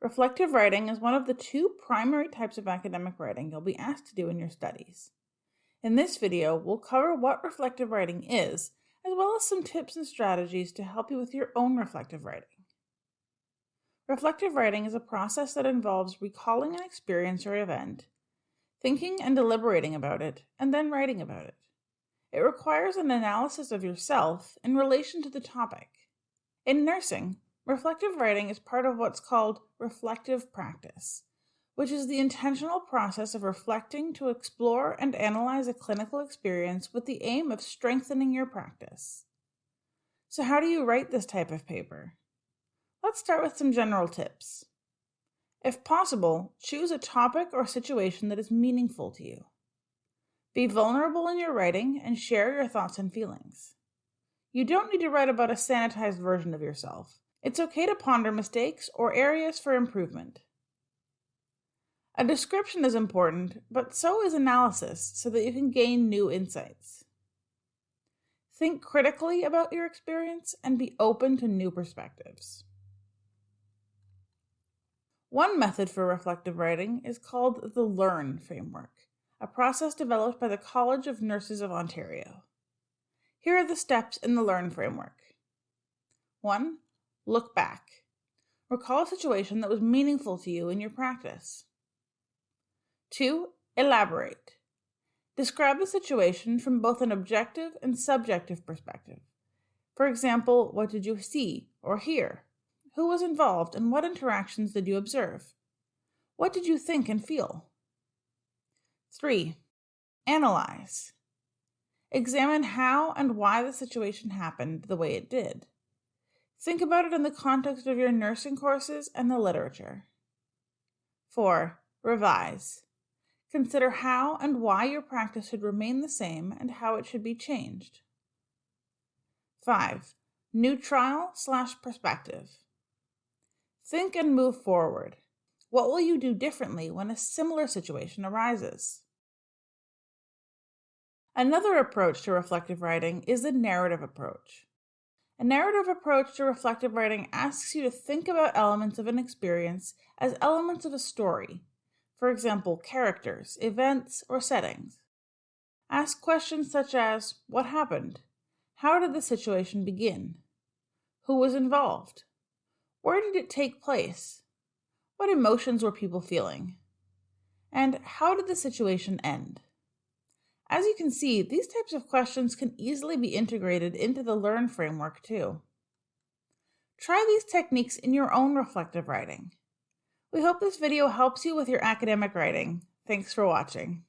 Reflective writing is one of the two primary types of academic writing you'll be asked to do in your studies. In this video, we'll cover what reflective writing is, as well as some tips and strategies to help you with your own reflective writing. Reflective writing is a process that involves recalling an experience or event, thinking and deliberating about it, and then writing about it. It requires an analysis of yourself in relation to the topic. In nursing, Reflective writing is part of what's called reflective practice, which is the intentional process of reflecting to explore and analyze a clinical experience with the aim of strengthening your practice. So, how do you write this type of paper? Let's start with some general tips. If possible, choose a topic or situation that is meaningful to you. Be vulnerable in your writing and share your thoughts and feelings. You don't need to write about a sanitized version of yourself. It's okay to ponder mistakes or areas for improvement. A description is important, but so is analysis so that you can gain new insights. Think critically about your experience and be open to new perspectives. One method for reflective writing is called the LEARN framework, a process developed by the College of Nurses of Ontario. Here are the steps in the LEARN framework. 1. Look back. Recall a situation that was meaningful to you in your practice. 2. Elaborate. Describe the situation from both an objective and subjective perspective. For example, what did you see or hear? Who was involved and what interactions did you observe? What did you think and feel? 3. Analyze. Examine how and why the situation happened the way it did. Think about it in the context of your nursing courses and the literature. 4. Revise. Consider how and why your practice should remain the same and how it should be changed. 5. New trial slash perspective. Think and move forward. What will you do differently when a similar situation arises? Another approach to reflective writing is the narrative approach. A narrative approach to reflective writing asks you to think about elements of an experience as elements of a story, for example, characters, events, or settings. Ask questions such as What happened? How did the situation begin? Who was involved? Where did it take place? What emotions were people feeling? And how did the situation end? As you can see, these types of questions can easily be integrated into the Learn framework too. Try these techniques in your own reflective writing. We hope this video helps you with your academic writing. Thanks for watching.